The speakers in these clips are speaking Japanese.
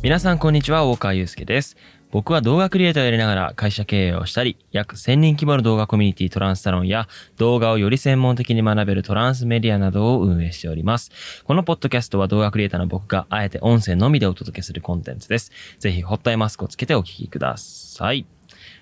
皆さんこんにちは、大川祐介です。僕は動画クリエイターをやりながら会社経営をしたり、約1000人規模の動画コミュニティトランスサロンや動画をより専門的に学べるトランスメディアなどを運営しております。このポッドキャストは動画クリエイターの僕があえて音声のみでお届けするコンテンツです。ぜひホットアイマスクをつけてお聞きください。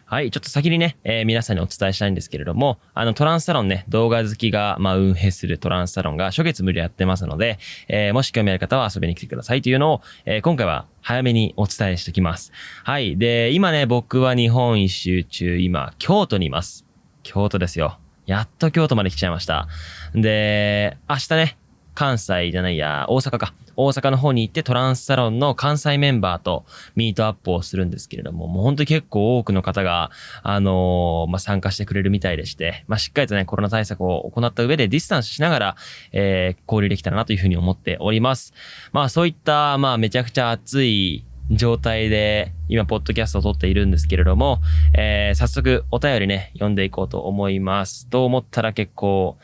はい。ちょっと先にね、えー皆さんにお伝えしたいんですけれども、あの、トランスサロンね、動画好きが、まあ、運営するトランスサロンが初月無料やってますので、えーもし興味ある方は遊びに来てくださいというのを、えー今回は早めにお伝えしておきます。はい。で、今ね、僕は日本一周中、今、京都にいます。京都ですよ。やっと京都まで来ちゃいました。で、明日ね、関西じゃないや、大阪か。大阪の方に行ってトランスサロンの関西メンバーとミートアップをするんですけれども、もう本当に結構多くの方が、あのーまあ、参加してくれるみたいでして、まあ、しっかりとね、コロナ対策を行った上でディスタンスしながら、えー交流できたらなというふうに思っております。まあ、そういった、まあ、めちゃくちゃ熱い状態で、今、ポッドキャストを撮っているんですけれども、えー早速、お便りね、読んでいこうと思います。と思ったら結構、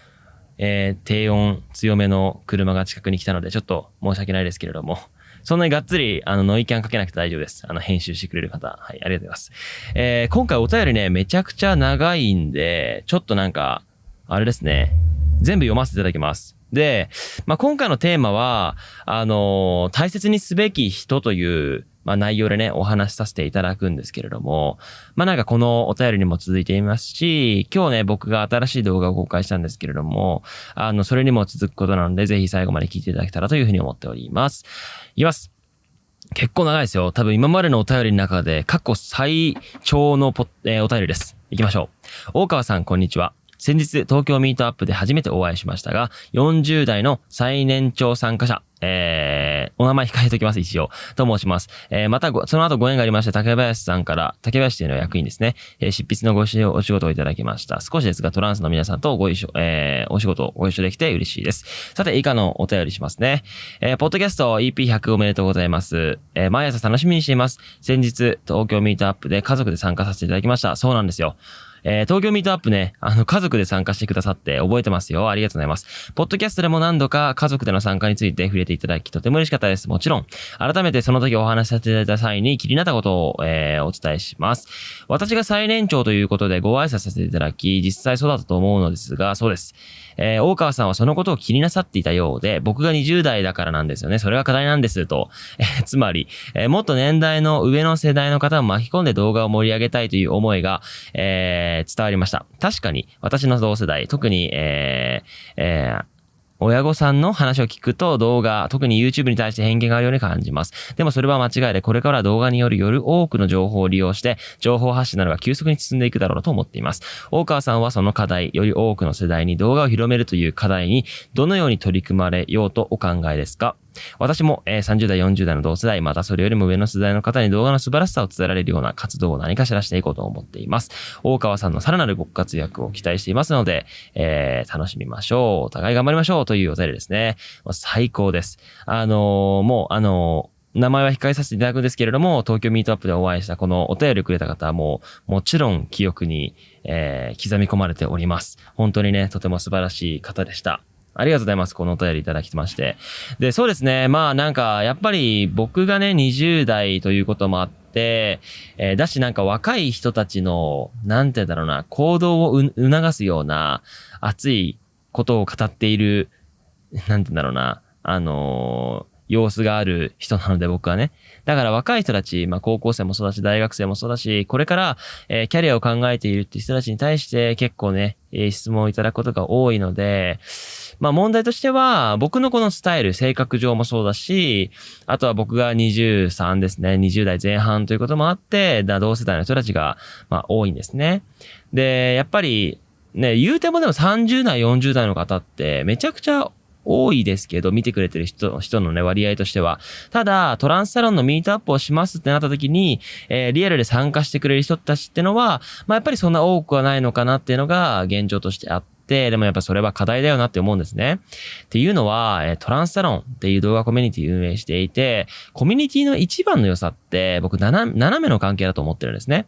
えー低音強めの車が近くに来たので、ちょっと申し訳ないですけれども、そんなにがっつり、あの、ノイキャンかけなくて大丈夫です。あの、編集してくれる方。はい、ありがとうございます。えー今回お便りね、めちゃくちゃ長いんで、ちょっとなんか、あれですね、全部読ませていただきます。で、まあ、今回のテーマは、あのー大切にすべき人という、まあ、内容でね、お話しさせていただくんですけれども、まあ、なんかこのお便りにも続いていますし、今日ね、僕が新しい動画を公開したんですけれども、あの、それにも続くことなので、ぜひ最後まで聞いていただけたらというふうに思っております。いきます。結構長いですよ。多分今までのお便りの中で過去最長のポ、えーお便りです。行きましょう。大川さん、こんにちは。先日、東京ミートアップで初めてお会いしましたが、40代の最年長参加者、えー、お名前控えておきます、一応。と申します。えー、またご、その後ご縁がありまして、竹林さんから、竹林というのは役員ですね、えー執筆のごしお仕事をいただきました。少しですが、トランスの皆さんとご一緒、えー、お仕事をご一緒できて嬉しいです。さて、以下のお便りしますね。えー、ポッドキャスト EP100 おめでとうございます。えー、毎朝楽しみにしています。先日、東京ミートアップで家族で参加させていただきました。そうなんですよ。えー東京ミートアップね、あの、家族で参加してくださって覚えてますよ。ありがとうございます。ポッドキャストでも何度か家族での参加について触れていただき、とても嬉しかったです。もちろん、改めてその時お話しさせていただいた際に気になったことを、えーお伝えします。私が最年長ということでご挨拶させていただき、実際そうだったと思うのですが、そうです。えー大川さんはそのことを気になさっていたようで、僕が20代だからなんですよね。それが課題なんです、と。えーつまり、えーもっと年代の上の世代の方を巻き込んで動画を盛り上げたいという思いが、えー伝わりました。確かに、私の同世代、特に、えーえー親御さんの話を聞くと動画、特に YouTube に対して偏見があるように感じます。でもそれは間違いで、これから動画によるより多くの情報を利用して、情報発信などが急速に進んでいくだろうと思っています。大川さんはその課題、より多くの世代に動画を広めるという課題に、どのように取り組まれようとお考えですか？私も、えー30代、40代の同世代、またそれよりも上の世代の方に動画の素晴らしさを伝えられるような活動を何かしらしていこうと思っています。大川さんのさらなるご活躍を期待していますので、えー楽しみましょう。お互い頑張りましょうというお便りですね。最高です。あのーもう、あのー名前は控えさせていただくんですけれども、東京ミートアップでお会いしたこのお便りくれた方はもう、もちろん記憶に、えー刻み込まれております。本当にね、とても素晴らしい方でした。ありがとうございます。このお便りいただきまして。で、そうですね。まあなんか、やっぱり僕がね、20代ということもあって、えーだしなんか若い人たちの、なんて言うんだろうな、行動を促すような熱いことを語っている、なんて言うんだろうな、あのー様子がある人なので僕はね。だから若い人たち、まあ高校生もそうだし、大学生もそうだし、これから、えーキャリアを考えているって人たちに対して結構ね、え質問をいただくことが多いので、まあ問題としては、僕のこのスタイル、性格上もそうだし、あとは僕が23ですね、20代前半ということもあって、同世代の人たちが、まあ多いんですね。で、やっぱり、ね、言うてもでも30代、40代の方ってめちゃくちゃ多いですけど、見てくれてる人人のね、割合としては。ただ、トランスサロンのミートアップをしますってなった時に、えーリアルで参加してくれる人たちってのは、まあやっぱりそんな多くはないのかなっていうのが現状としてあって、でもやっぱそれは課題だよなって思うんですね。っていうのは、トランスサロンっていう動画コミュニティ運営していて、コミュニティの一番の良さって、僕、斜斜めの関係だと思ってるんですね。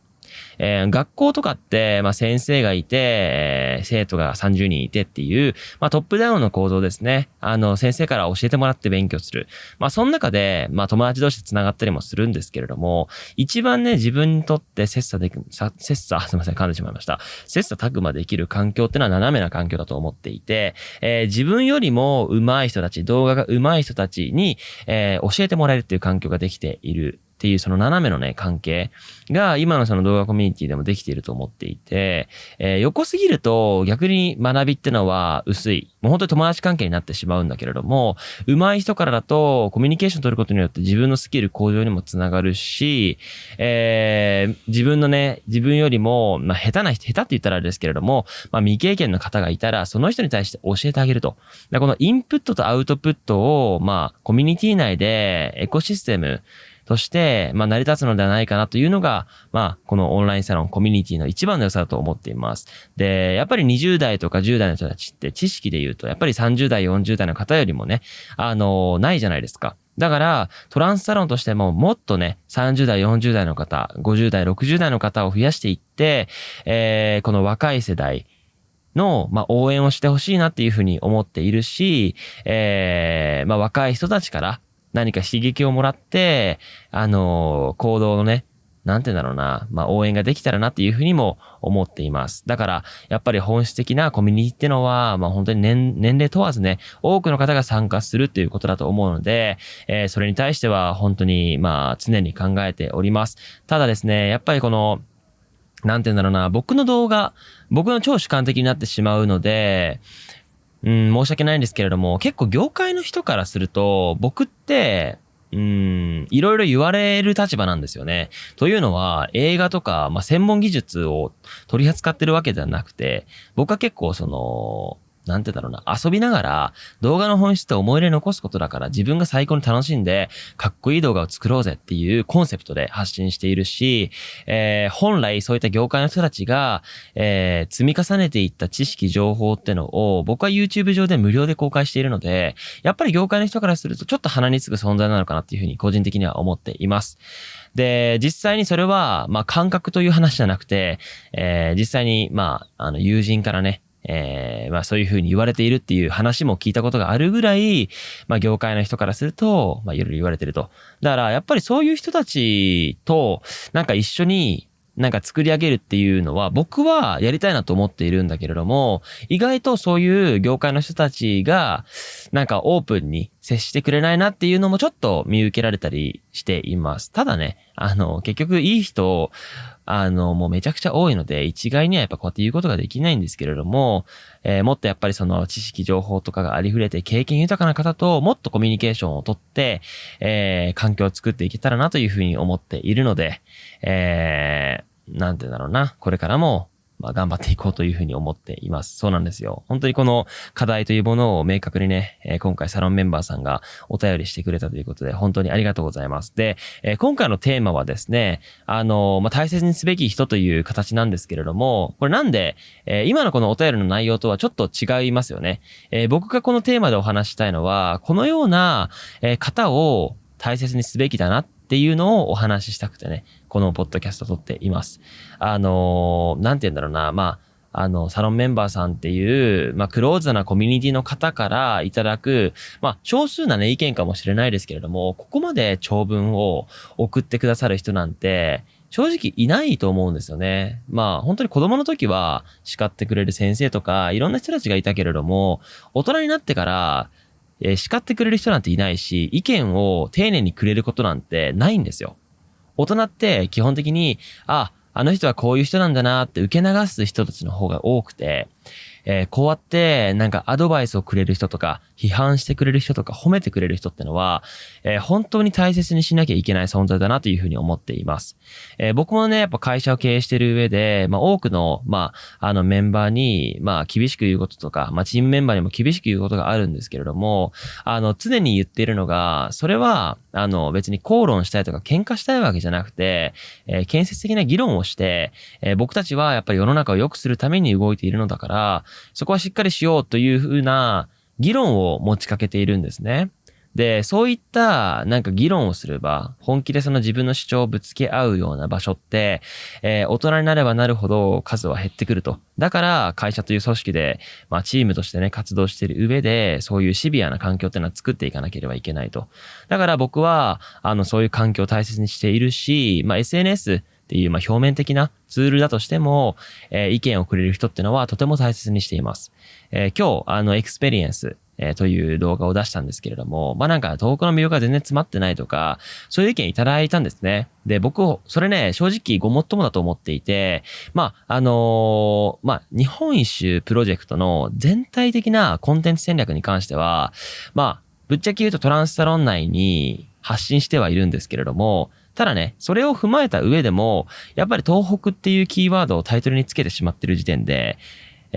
えー、学校とかって、まあ、先生がいて、えー、生徒が30人いてっていう、まあ、トップダウンの構造ですね。あの、先生から教えてもらって勉強する。まあ、その中で、まあ、友達同士で繋がったりもするんですけれども、一番ね、自分にとって切磋でき、切磋、すいません、噛んでしまいました。切磋琢磨できる環境ってのは斜めな環境だと思っていて、えー、自分よりも上手い人たち、動画が上手い人たちに、えー、教えてもらえるっていう環境ができているっていうその斜めのね、関係が今のその動画コミュニティでもできていると思っていて、えー、横すぎると逆に学びってのは薄い。もう本当に友達関係になってしまうんだけれども、上手い人からだとコミュニケーション取ることによって自分のスキル向上にもつながるし、えー、自分のね、自分よりも、まあ、下手な人、下手って言ったらあれですけれども、まあ、未経験の方がいたら、その人に対して教えてあげると。このインプットとアウトプットを、まあ、コミュニティ内でエコシステム、として、まあ、成り立つのではないかなというのが、まあ、このオンラインサロンコミュニティの一番の良さだと思っています。で、やっぱり20代とか10代の人たちって知識で言うと、やっぱり30代、40代の方よりもね、あの、ないじゃないですか。だから、トランスサロンとしてももっとね、30代、40代の方、50代、60代の方を増やしていって、えー、この若い世代、の、まあ、応援をしてほしいなっていうふうに思っているし、えー、まあ、若い人たちから、何か刺激をもらって、あの、行動のね、なんて言うんだろうな、まあ、応援ができたらなっていうふうにも思っています。だから、やっぱり本質的なコミュニティってのは、まあ、本当に年、年齢問わずね、多くの方が参加するっていうことだと思うので、えー、それに対しては本当に、まあ、常に考えております。ただですね、やっぱりこの、なんて言うんだろうな、僕の動画、僕の超主観的になってしまうので、うん、申し訳ないんですけれども、結構業界の人からすると、僕って、うん、いろいろ言われる立場なんですよね。というのは、映画とか、まあ、専門技術を取り扱ってるわけではなくて、僕は結構その、なんてだろうな、遊びながら動画の本質って思い入れ残すことだから自分が最高に楽しんでかっこいい動画を作ろうぜっていうコンセプトで発信しているし、えー、本来そういった業界の人たちが、えー、積み重ねていった知識情報ってのを僕は YouTube 上で無料で公開しているので、やっぱり業界の人からするとちょっと鼻につく存在なのかなっていうふうに個人的には思っています。で、実際にそれは、まあ、感覚という話じゃなくて、えー、実際に、まあ、あの、友人からね、えー、まあそういうふうに言われているっていう話も聞いたことがあるぐらい、まあ業界の人からすると、まあいろいろ言われてると。だからやっぱりそういう人たちとなんか一緒になんか作り上げるっていうのは僕はやりたいなと思っているんだけれども、意外とそういう業界の人たちがなんかオープンに接してくれないなっていうのもちょっと見受けられたりしています。ただね、あの、結局いい人あの、もうめちゃくちゃ多いので、一概にはやっぱこうやって言うことができないんですけれども、えー、もっとやっぱりその知識情報とかがありふれて経験豊かな方ともっとコミュニケーションをとって、えー、環境を作っていけたらなというふうに思っているので、えー、なんてだろうな、これからもまあ、頑張っていこうというふうに思っています。そうなんですよ。本当にこの課題というものを明確にね、え、今回サロンメンバーさんがお便りしてくれたということで、本当にありがとうございます。で、え、今回のテーマはですね、あの、まあ、大切にすべき人という形なんですけれども、これなんで、え今のこのお便りの内容とはちょっと違いますよね。え僕がこのテーマでお話したいのは、このような、え方を大切にすべきだなっっていうのをお話ししたくてね、このポッドキャスト撮っています。あのー、なんて言うんだろうな、まあ、あの、サロンメンバーさんっていう、まあ、クローズなコミュニティの方からいただく、まあ、少数なね、意見かもしれないですけれども、ここまで長文を送ってくださる人なんて、正直いないと思うんですよね。まあ、本当に子供の時は叱ってくれる先生とか、いろんな人たちがいたけれども、大人になってから、えー、叱ってくれる人なんていないし、意見を丁寧にくれることなんてないんですよ。大人って基本的に、あ、あの人はこういう人なんだなって受け流す人たちの方が多くて、えー、こうやってなんかアドバイスをくれる人とか、批判してくれる人とか、褒めてくれる人ってのは、えー、本当に大切にしなきゃいけない存在だなというふうに思っています。えー、僕もね、やっぱ会社を経営してる上で、まあ多くの、まあ、あのメンバーに、まあ厳しく言うこととか、まあチームメンバーにも厳しく言うことがあるんですけれども、あの、常に言ってるのが、それは、あの別に口論したいとか喧嘩したいわけじゃなくて、えー、建設的な議論をして、えー、僕たちはやっぱり世の中を良くするために動いているのだから、そこはしっかりしようというふうな議論を持ちかけているんですね。で、そういったなんか議論をすれば、本気でその自分の主張をぶつけ合うような場所って、えー、大人になればなるほど数は減ってくると。だから会社という組織で、まあチームとしてね、活動している上で、そういうシビアな環境っていうのは作っていかなければいけないと。だから僕は、あの、そういう環境を大切にしているし、まあ SNS っていう、まあ表面的なツールだとしても、えー、意見をくれる人ってのはとても大切にしています。えー、今日、あの、エクスペリエンス、えー、という動画を出したんですけれども、まあなんか東北の魅力が全然詰まってないとか、そういう意見いただいたんですね。で、僕、それね、正直ごもっともだと思っていて、まあ、あのー、まあ、日本一周プロジェクトの全体的なコンテンツ戦略に関しては、まあ、ぶっちゃけ言うとトランスサロン内に発信してはいるんですけれども、ただね、それを踏まえた上でも、やっぱり東北っていうキーワードをタイトルにつけてしまってる時点で、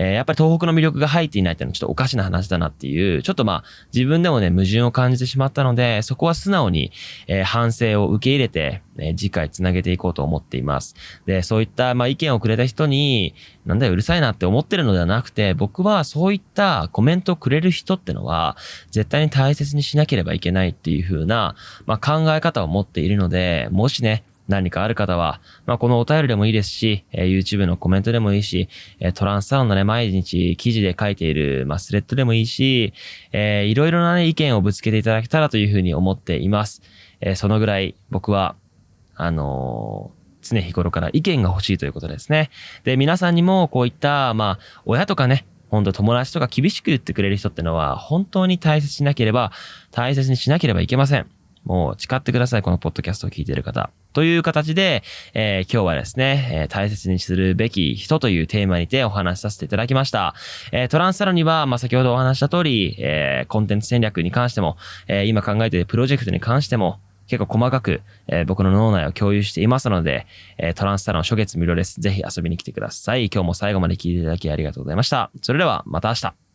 えー、やっぱり東北の魅力が入っていないっていうのはちょっとおかしな話だなっていう、ちょっとまあ、自分でもね、矛盾を感じてしまったので、そこは素直に、えー、反省を受け入れて、えー、次回つなげていこうと思っています。で、そういった、まあ、意見をくれた人に、なんだよ、うるさいなって思ってるのではなくて、僕はそういったコメントをくれる人ってのは、絶対に大切にしなければいけないっていう風な、まあ、考え方を持っているので、もしね、何かある方は、まあ、このお便りでもいいですし、え、YouTube のコメントでもいいし、え、トランスサロンのね、毎日記事で書いている、まあ、スレッドでもいいし、えー、いろいろなね、意見をぶつけていただけたらというふうに思っています。えー、そのぐらい僕は、あのー、常日頃から意見が欲しいということですね。で、皆さんにもこういった、まあ、親とかね、本当友達とか厳しく言ってくれる人ってのは、本当に大切しなければ、大切にしなければいけません。もう誓ってください、このポッドキャストを聞いている方。という形で、えー、今日はですね、えー、大切にするべき人というテーマにてお話しさせていただきました。えー、トランスサロンには、まあ、先ほどお話した通り、え、コンテンツ戦略に関しても、え、今考えているプロジェクトに関しても、結構細かく、え、僕の脳内を共有していますので、え、トランスサロン初月無料です。ぜひ遊びに来てください。今日も最後まで聞いていただきありがとうございました。それではまた明日。